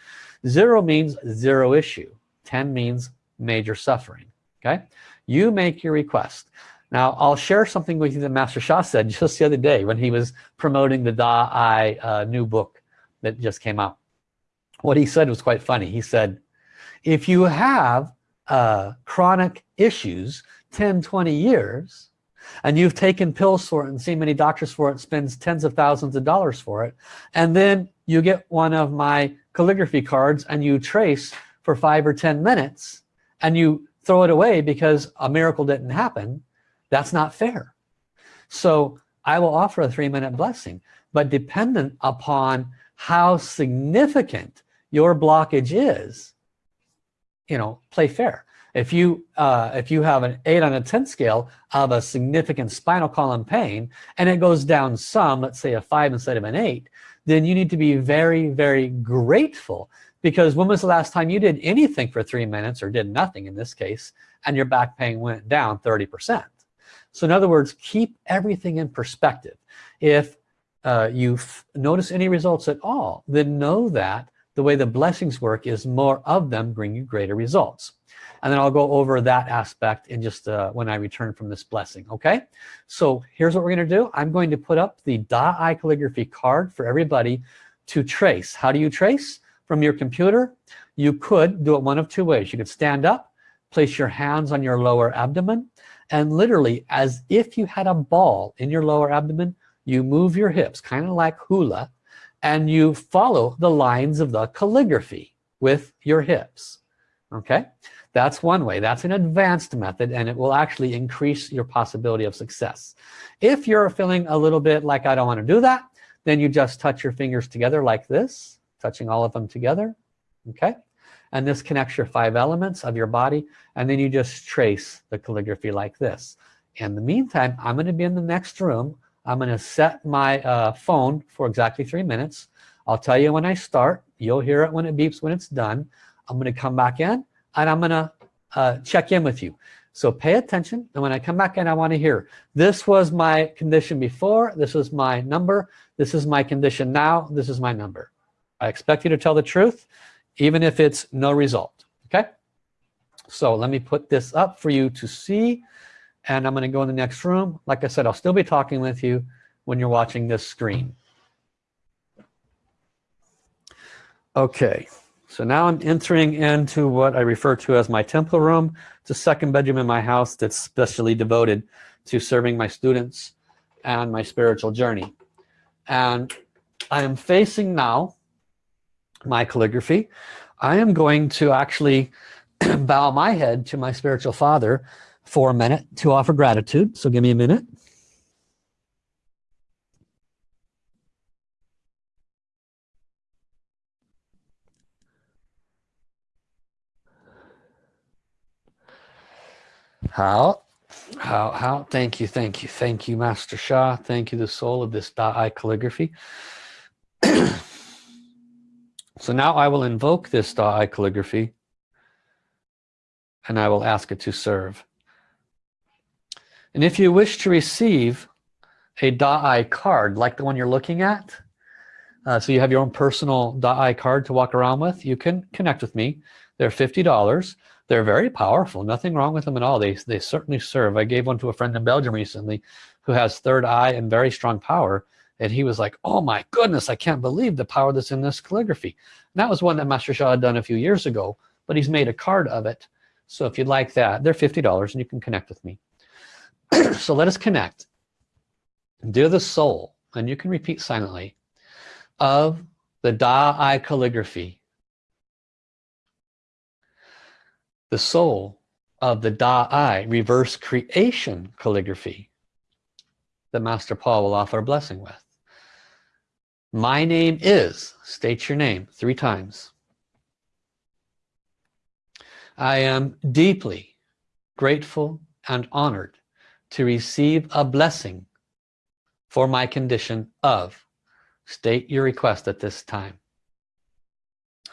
Zero means zero issue. 10 means major suffering okay? You make your request. Now I'll share something with you that Master Sha said just the other day when he was promoting the Da I uh, new book that just came out. What he said was quite funny. He said if you have uh, chronic issues 10 20 years and you've taken pills for it and seen many doctors for it spends tens of thousands of dollars for it and then you get one of my calligraphy cards and you trace for five or ten minutes and you throw it away because a miracle didn't happen that's not fair. So I will offer a three-minute blessing but dependent upon how significant your blockage is you know play fair if you uh, if you have an 8 on a 10 scale of a significant spinal column pain and it goes down some let's say a 5 instead of an 8 then you need to be very very grateful. Because when was the last time you did anything for three minutes or did nothing in this case and your back pain went down 30% so in other words keep everything in perspective. If uh, you notice any results at all then know that the way the blessings work is more of them bring you greater results and then I'll go over that aspect in just uh, when I return from this blessing okay? So here's what we're gonna do. I'm going to put up the Da'ai calligraphy card for everybody to trace. How do you trace? From your computer. You could do it one of two ways. You could stand up place your hands on your lower abdomen and literally as if you had a ball in your lower abdomen you move your hips kind of like hula and you follow the lines of the calligraphy with your hips okay that's one way. That's an advanced method and it will actually increase your possibility of success. If you're feeling a little bit like I don't want to do that then you just touch your fingers together like this touching all of them together okay? And this connects your five elements of your body and then you just trace the calligraphy like this. In the meantime I'm going to be in the next room. I'm going to set my uh, phone for exactly three minutes. I'll tell you when I start. You'll hear it when it beeps when it's done. I'm going to come back in and I'm gonna uh, check in with you. So pay attention and when I come back in I want to hear this was my condition before this was my number this is my condition now this is my number. I expect you to tell the truth even if it's no result okay? So let me put this up for you to see and I'm gonna go in the next room. Like I said I'll still be talking with you when you're watching this screen. Okay so now I'm entering into what I refer to as my temple room. It's a second bedroom in my house that's specially devoted to serving my students and my spiritual journey. And I am facing now my calligraphy. I am going to actually bow my head to my spiritual father for a minute to offer gratitude. So give me a minute. How? How? How? Thank you, thank you, thank you, Master Sha. Thank you, the soul of this Da'ai calligraphy. so now I will invoke this Da'ai calligraphy and I will ask it to serve. And if you wish to receive a Da'ai card like the one you're looking at, uh, so you have your own personal Da'ai card to walk around with, you can connect with me. They're $50. They're very powerful. Nothing wrong with them at all. They, they certainly serve. I gave one to a friend in Belgium recently who has third eye and very strong power. And he was like, oh my goodness, I can't believe the power that's in this calligraphy. And that was one that Master Sha had done a few years ago, but he's made a card of it. So if you'd like that, they're $50 and you can connect with me. so let us connect. Dear the soul, and you can repeat silently, of the Da-I calligraphy the soul of the Da-I reverse creation calligraphy that Master Paul will offer a blessing with. My name is, state your name three times. I am deeply grateful and honored to receive a blessing for my condition of. State your request at this time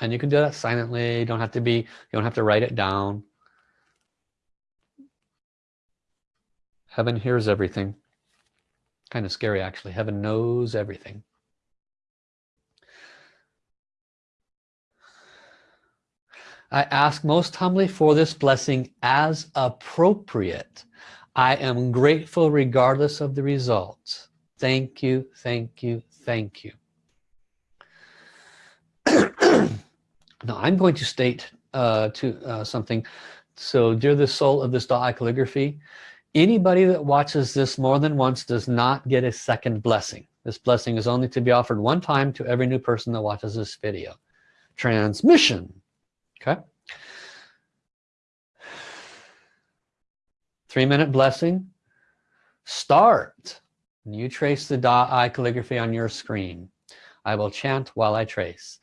and you can do that silently. You don't have to be you don't have to write it down. Heaven hears everything. Kind of scary actually. Heaven knows everything. I ask most humbly for this blessing as appropriate. I am grateful regardless of the results. Thank you thank you thank you Now I'm going to state uh, to uh, something. So dear the soul of this Da'ai calligraphy, anybody that watches this more than once does not get a second blessing. This blessing is only to be offered one time to every new person that watches this video. Transmission, okay? Three minute blessing, start. You trace the Da'ai calligraphy on your screen. I will chant while I trace.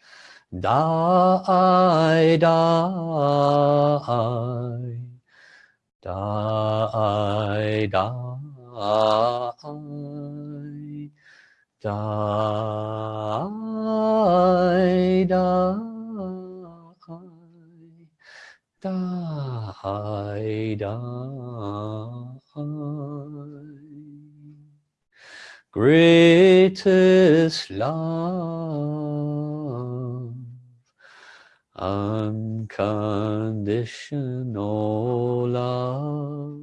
Die, die, die, die, die, die, die, Greatest love unconditional love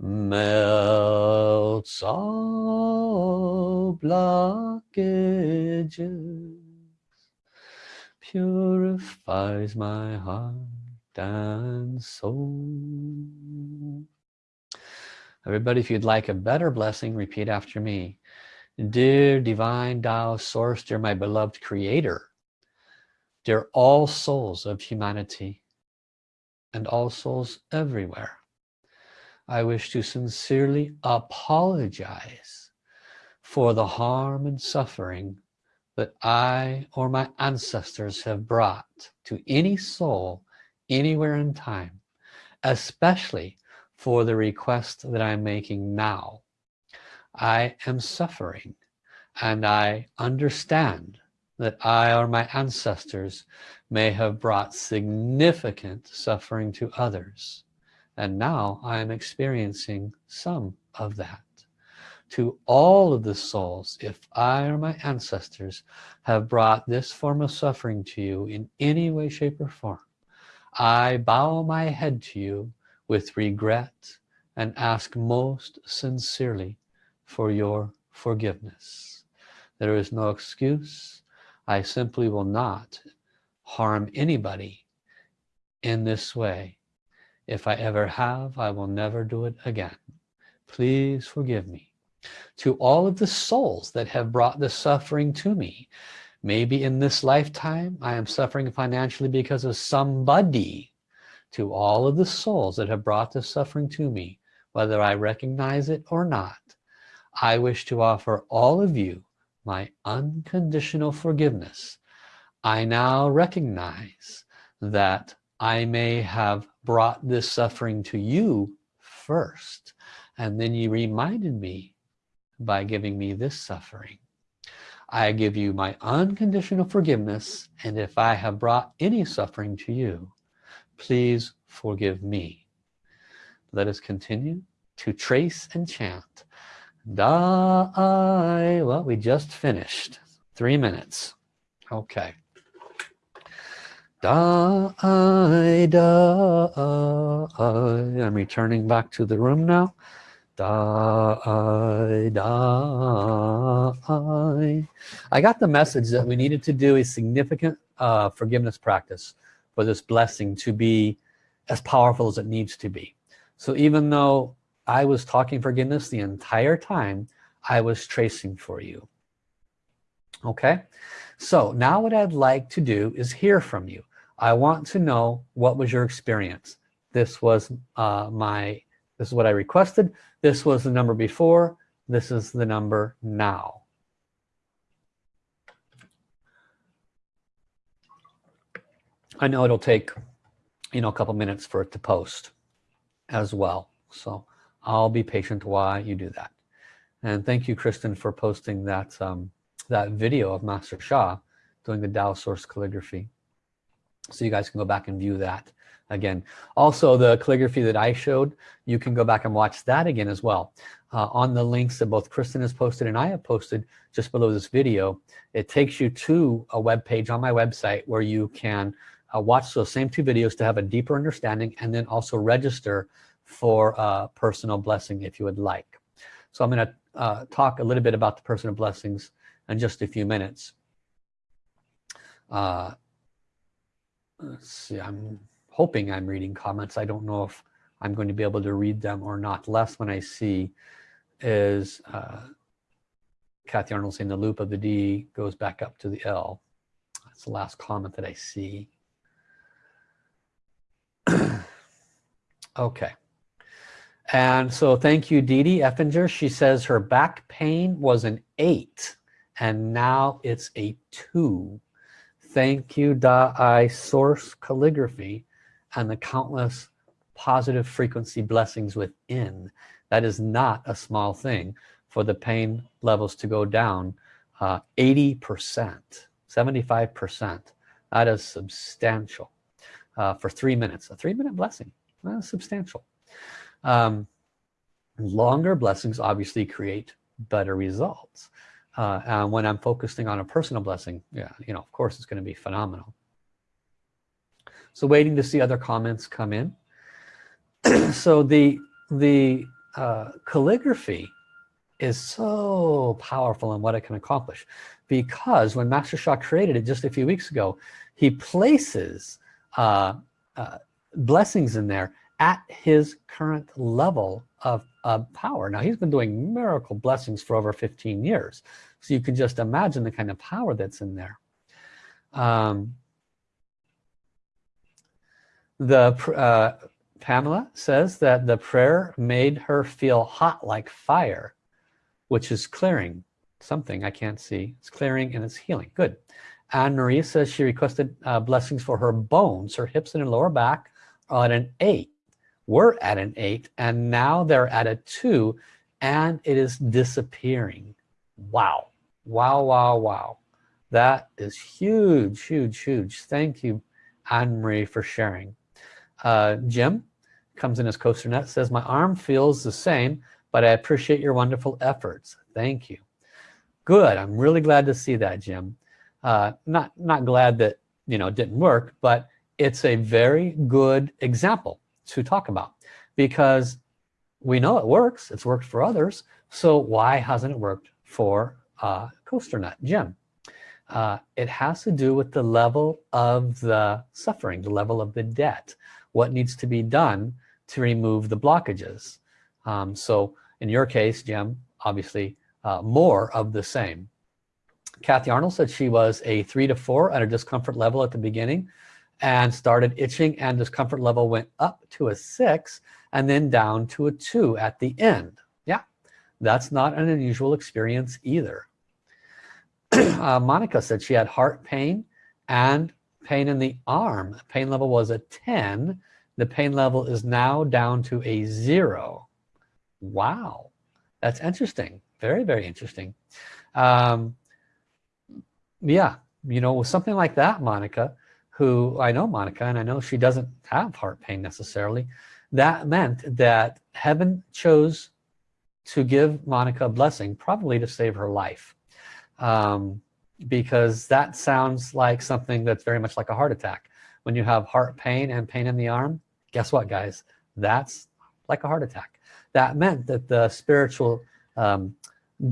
melts all blockages purifies my heart and soul. Everybody if you'd like a better blessing repeat after me. Dear divine Tao source dear my beloved creator Dear all souls of humanity and all souls everywhere, I wish to sincerely apologize for the harm and suffering that I or my ancestors have brought to any soul anywhere in time, especially for the request that I'm making now. I am suffering and I understand that I or my ancestors may have brought significant suffering to others. And now I am experiencing some of that. To all of the souls, if I or my ancestors have brought this form of suffering to you in any way, shape, or form, I bow my head to you with regret and ask most sincerely for your forgiveness. There is no excuse, I simply will not harm anybody in this way. If I ever have, I will never do it again. Please forgive me. To all of the souls that have brought this suffering to me, maybe in this lifetime I am suffering financially because of somebody. To all of the souls that have brought this suffering to me, whether I recognize it or not, I wish to offer all of you my unconditional forgiveness, I now recognize that I may have brought this suffering to you first and then you reminded me by giving me this suffering. I give you my unconditional forgiveness and if I have brought any suffering to you please forgive me. Let us continue to trace and chant da I well we just finished. Three minutes. Okay. Da da I'm returning back to the room now. Da I da I got the message that we needed to do a significant uh, forgiveness practice for this blessing to be as powerful as it needs to be. So even though I was talking forgiveness the entire time I was tracing for you. Okay? So now what I'd like to do is hear from you. I want to know what was your experience. This was uh, my this is what I requested. This was the number before. This is the number now. I know it'll take you know a couple minutes for it to post as well. So I'll be patient while you do that. And thank you Kristen for posting that um, that video of Master Sha doing the Tao source calligraphy. So you guys can go back and view that again. Also the calligraphy that I showed you can go back and watch that again as well. Uh, on the links that both Kristen has posted and I have posted just below this video it takes you to a web page on my website where you can uh, watch those same two videos to have a deeper understanding and then also register for uh, personal blessing if you would like. So I'm gonna uh, talk a little bit about the personal blessings in just a few minutes. Uh, let's see I'm hoping I'm reading comments. I don't know if I'm going to be able to read them or not. Last one I see is uh, Kathy Arnold saying the loop of the D goes back up to the L. That's the last comment that I see. Okay and so thank you Dee Dee Effinger she says her back pain was an eight and now it's a two. Thank you Da I source calligraphy and the countless positive frequency blessings within. That is not a small thing for the pain levels to go down 80% uh, 75% that is substantial. Uh, for three minutes. A three minute blessing That's substantial um, longer blessings obviously create better results. Uh, and when I'm focusing on a personal blessing yeah you know of course it's going to be phenomenal. So waiting to see other comments come in. So the the uh, calligraphy is so powerful in what it can accomplish because when Master Sha created it just a few weeks ago he places uh, uh, blessings in there at his current level of, of power. Now he's been doing miracle blessings for over 15 years so you can just imagine the kind of power that's in there. Um, the uh, Pamela says that the prayer made her feel hot like fire which is clearing something I can't see. It's clearing and it's healing. Good. Anne Marie says she requested uh, blessings for her bones her hips and her lower back are at an eight we're at an eight and now they're at a two and it is disappearing. Wow. Wow wow wow. That is huge huge huge. Thank you Anne-Marie for sharing. Uh, Jim comes in as coaster net says my arm feels the same but I appreciate your wonderful efforts. Thank you. Good. I'm really glad to see that Jim. Uh, not not glad that you know it didn't work but it's a very good example to talk about because we know it works it's worked for others so why hasn't it worked for uh, coaster nut Jim uh, it has to do with the level of the suffering the level of the debt what needs to be done to remove the blockages. Um, so in your case Jim obviously uh, more of the same. Kathy Arnold said she was a three to four at a discomfort level at the beginning and started itching and discomfort level went up to a six and then down to a two at the end. Yeah that's not an unusual experience either. Uh, Monica said she had heart pain and pain in the arm. Pain level was a 10 the pain level is now down to a zero. Wow that's interesting. Very very interesting. Um, yeah you know was something like that Monica who I know Monica and I know she doesn't have heart pain necessarily. That meant that heaven chose to give Monica a blessing probably to save her life um, because that sounds like something that's very much like a heart attack. When you have heart pain and pain in the arm guess what guys? That's like a heart attack. That meant that the spiritual um,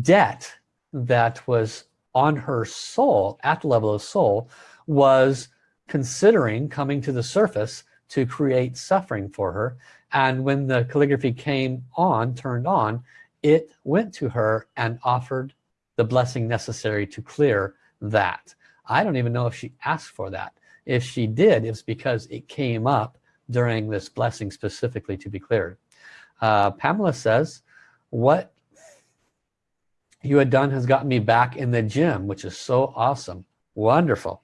debt that was on her soul at the level of soul was considering coming to the surface to create suffering for her. And when the calligraphy came on turned on it went to her and offered the blessing necessary to clear that. I don't even know if she asked for that. If she did it's because it came up during this blessing specifically to be cleared. Uh, Pamela says what you had done has gotten me back in the gym which is so awesome. Wonderful.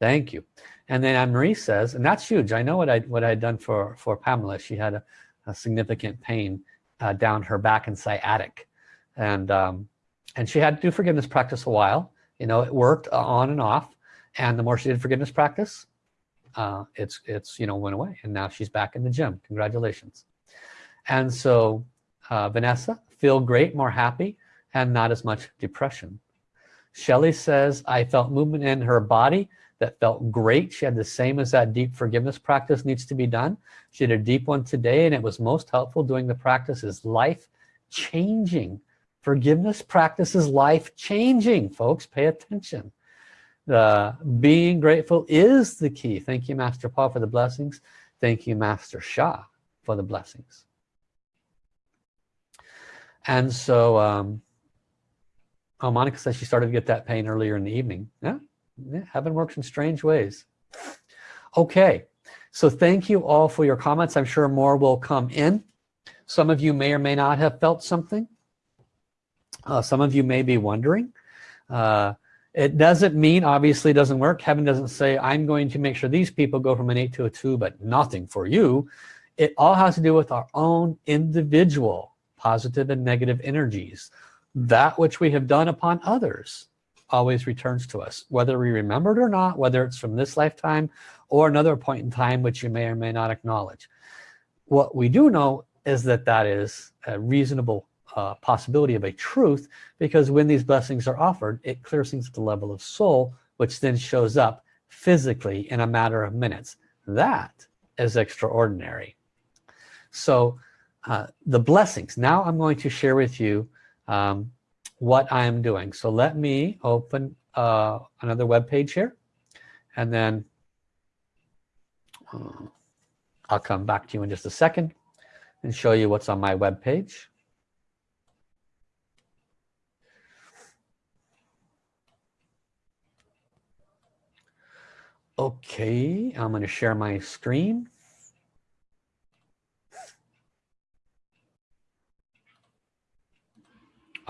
Thank you and then Anne-Marie says and that's huge. I know what I what I had done for for Pamela. She had a, a significant pain uh, down her back and sciatic. And um, and she had to do forgiveness practice a while. You know it worked on and off. And the more she did forgiveness practice uh, it's it's you know went away. And now she's back in the gym. Congratulations. And so uh, Vanessa feel great more happy and not as much depression. Shelly says I felt movement in her body that felt great. She had the same as that deep forgiveness practice needs to be done. She did a deep one today and it was most helpful doing the practice is life changing. Forgiveness practice is life changing folks. Pay attention. The being grateful is the key. Thank you master Paul for the blessings. Thank you master Sha, for the blessings. And so um, oh Monica says she started to get that pain earlier in the evening. Yeah, yeah heaven works in strange ways. Okay so thank you all for your comments. I'm sure more will come in. Some of you may or may not have felt something. Uh, some of you may be wondering. Uh, it doesn't mean obviously doesn't work. Heaven doesn't say I'm going to make sure these people go from an 8 to a 2 but nothing for you. It all has to do with our own individual positive and negative energies that which we have done upon others always returns to us whether we remember it or not whether it's from this lifetime or another point in time which you may or may not acknowledge. What we do know is that that is a reasonable uh, possibility of a truth because when these blessings are offered it clears things at the level of soul which then shows up physically in a matter of minutes. That is extraordinary. So uh, the blessings. Now I'm going to share with you um, what I am doing so let me open uh, another web page here and then uh, I'll come back to you in just a second and show you what's on my web page Okay, I'm going to share my screen.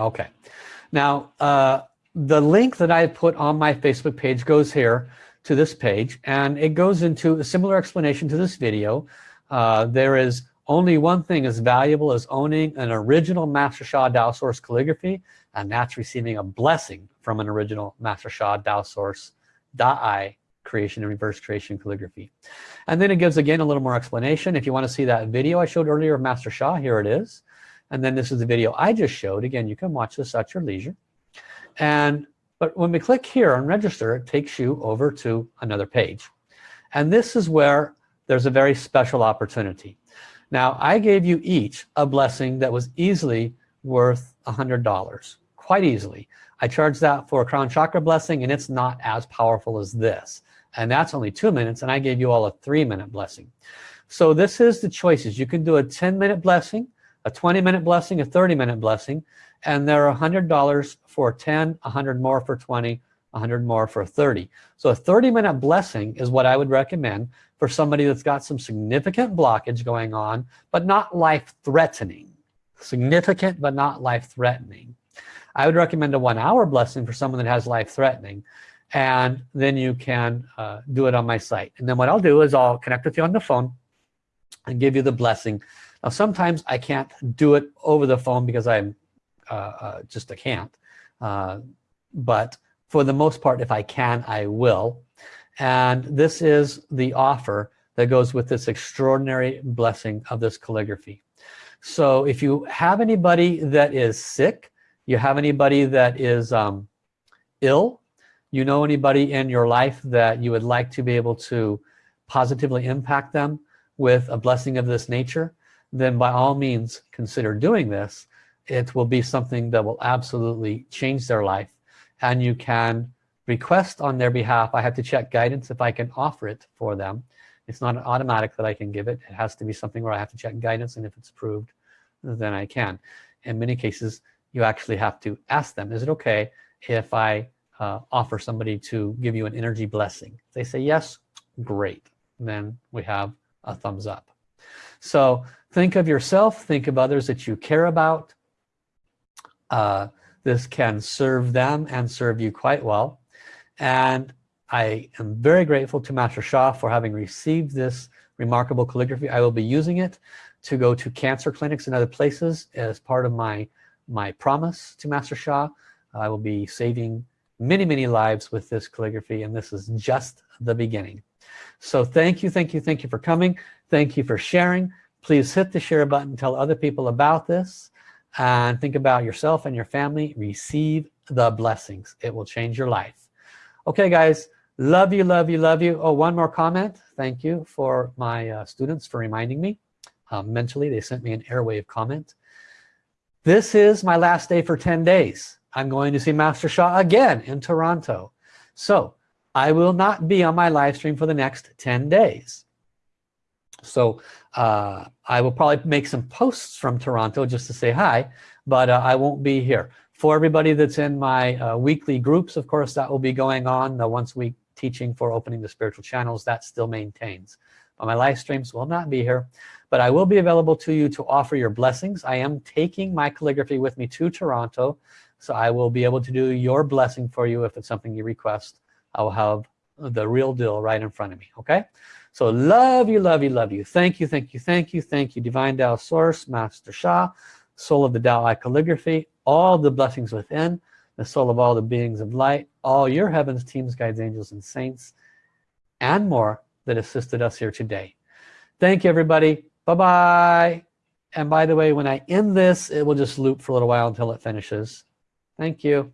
Okay, now uh, the link that I put on my Facebook page goes here to this page and it goes into a similar explanation to this video. Uh, there is only one thing as valuable as owning an original Master Sha Dao Source calligraphy and that's receiving a blessing from an original Master Sha Dao Source Da'ai creation and reverse creation calligraphy. And then it gives again a little more explanation. If you want to see that video I showed earlier of Master Sha here it is and then this is the video I just showed. Again you can watch this at your leisure. And but when we click here on register it takes you over to another page. And this is where there's a very special opportunity. Now I gave you each a blessing that was easily worth a hundred dollars quite easily. I charged that for a crown chakra blessing and it's not as powerful as this. And that's only two minutes and I gave you all a three minute blessing. So this is the choices. You can do a 10 minute blessing a 20 minute blessing a 30 minute blessing and there are hundred dollars for 10 100 more for 20 100 more for 30 so a 30 minute blessing is what I would recommend for somebody that's got some significant blockage going on but not life-threatening. Significant but not life-threatening. I would recommend a one hour blessing for someone that has life-threatening and then you can uh, do it on my site. And then what I'll do is I'll connect with you on the phone and give you the blessing. Now, sometimes I can't do it over the phone because I'm uh, uh, just can't. Uh, but for the most part, if I can, I will. And this is the offer that goes with this extraordinary blessing of this calligraphy. So if you have anybody that is sick, you have anybody that is um, ill, you know anybody in your life that you would like to be able to positively impact them with a blessing of this nature, then by all means consider doing this. It will be something that will absolutely change their life. And you can request on their behalf. I have to check guidance if I can offer it for them. It's not automatic that I can give it. It has to be something where I have to check guidance and if it's approved, then I can. In many cases, you actually have to ask them, is it okay if I uh, offer somebody to give you an energy blessing? They say yes, great. Then we have a thumbs up. So think of yourself, think of others that you care about. Uh, this can serve them and serve you quite well. And I am very grateful to Master Sha for having received this remarkable calligraphy. I will be using it to go to cancer clinics and other places as part of my my promise to Master Sha. I will be saving many, many lives with this calligraphy and this is just the beginning. So thank you, thank you, thank you for coming. Thank you for sharing. Please hit the share button, tell other people about this and think about yourself and your family. Receive the blessings. It will change your life. Okay, guys, love you, love you, love you. Oh, one more comment. Thank you for my uh, students for reminding me. Um, mentally, they sent me an airwave comment. This is my last day for 10 days. I'm going to see Master Sha again in Toronto. So I will not be on my live stream for the next 10 days. So uh, I will probably make some posts from Toronto just to say hi, but uh, I won't be here. For everybody that's in my uh, weekly groups, of course, that will be going on. The once week teaching for opening the spiritual channels, that still maintains. But my live streams will not be here, but I will be available to you to offer your blessings. I am taking my calligraphy with me to Toronto, so I will be able to do your blessing for you if it's something you request. I will have the real deal right in front of me, okay? So love you, love you, love you. Thank you, thank you, thank you, thank you. Divine Tao Source, Master Sha, Soul of the Tao Eye Calligraphy, all the blessings within, the soul of all the beings of light, all your heavens, teams, guides, angels, and saints, and more that assisted us here today. Thank you, everybody. Bye-bye. And by the way, when I end this, it will just loop for a little while until it finishes. Thank you.